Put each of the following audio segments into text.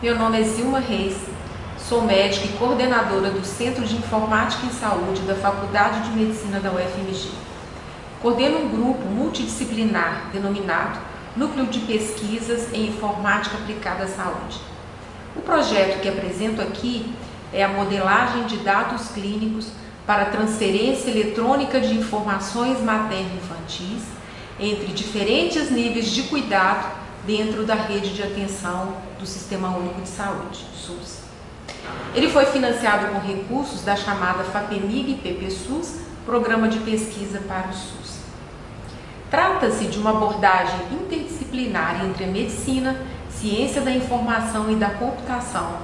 Meu nome é Zilma Reis, sou médica e coordenadora do Centro de Informática em Saúde da Faculdade de Medicina da UFMG. Coordeno um grupo multidisciplinar denominado Núcleo de Pesquisas em Informática Aplicada à Saúde. O projeto que apresento aqui é a modelagem de dados clínicos para transferência eletrônica de informações materno-infantis entre diferentes níveis de cuidado dentro da rede de atenção do Sistema Único de Saúde, SUS. Ele foi financiado com recursos da chamada FAPEMIG PPSUS, Programa de Pesquisa para o SUS. Trata-se de uma abordagem interdisciplinar entre a medicina, ciência da informação e da computação,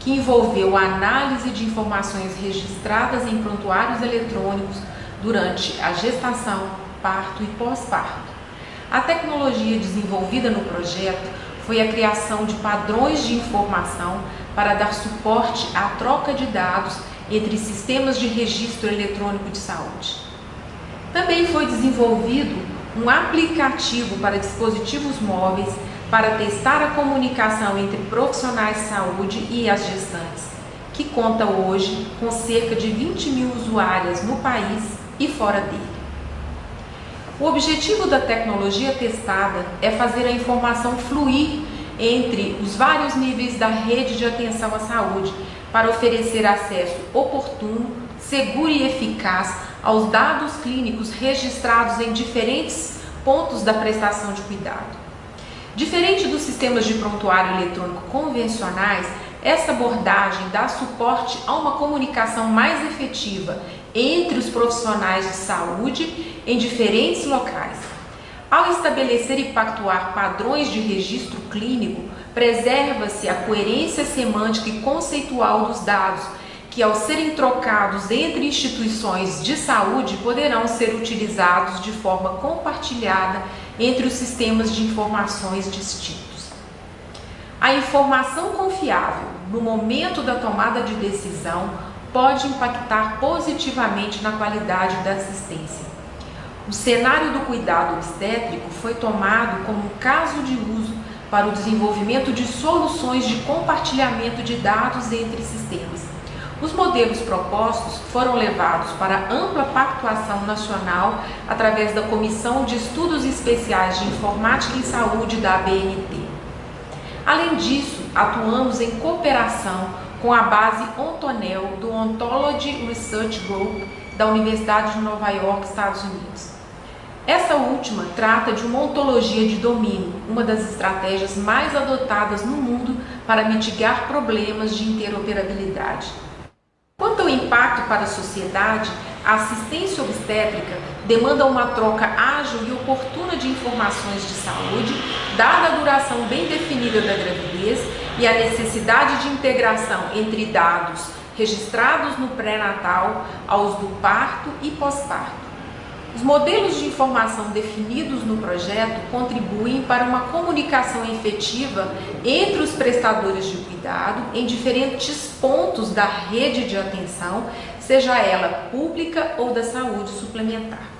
que envolveu a análise de informações registradas em prontuários eletrônicos durante a gestação, parto e pós-parto a tecnologia desenvolvida no projeto foi a criação de padrões de informação para dar suporte à troca de dados entre sistemas de registro eletrônico de saúde. Também foi desenvolvido um aplicativo para dispositivos móveis para testar a comunicação entre profissionais de saúde e as gestantes, que conta hoje com cerca de 20 mil usuárias no país e fora dele. O objetivo da tecnologia testada é fazer a informação fluir entre os vários níveis da rede de atenção à saúde para oferecer acesso oportuno, seguro e eficaz aos dados clínicos registrados em diferentes pontos da prestação de cuidado. Diferente dos sistemas de prontuário eletrônico convencionais, essa abordagem dá suporte a uma comunicação mais efetiva entre os profissionais de saúde em diferentes locais. Ao estabelecer e pactuar padrões de registro clínico, preserva-se a coerência semântica e conceitual dos dados, que ao serem trocados entre instituições de saúde poderão ser utilizados de forma compartilhada entre os sistemas de informações distintos. A informação confiável no momento da tomada de decisão pode impactar positivamente na qualidade da assistência. O cenário do cuidado obstétrico foi tomado como caso de uso para o desenvolvimento de soluções de compartilhamento de dados entre sistemas. Os modelos propostos foram levados para ampla pactuação nacional através da Comissão de Estudos Especiais de Informática em Saúde da ABNT. Além disso, atuamos em cooperação com a base Ontonel do Ontology Research Group da Universidade de Nova York, Estados Unidos. Essa última trata de uma ontologia de domínio, uma das estratégias mais adotadas no mundo para mitigar problemas de interoperabilidade. Quanto ao impacto para a sociedade, a assistência obstétrica demanda uma troca ágil e oportuna de informações de saúde, dada a duração bem definida da gravidez e a necessidade de integração entre dados registrados no pré-natal aos do parto e pós-parto. Os modelos de informação definidos no projeto contribuem para uma comunicação efetiva entre os prestadores de cuidado em diferentes pontos da rede de atenção, seja ela pública ou da saúde suplementar.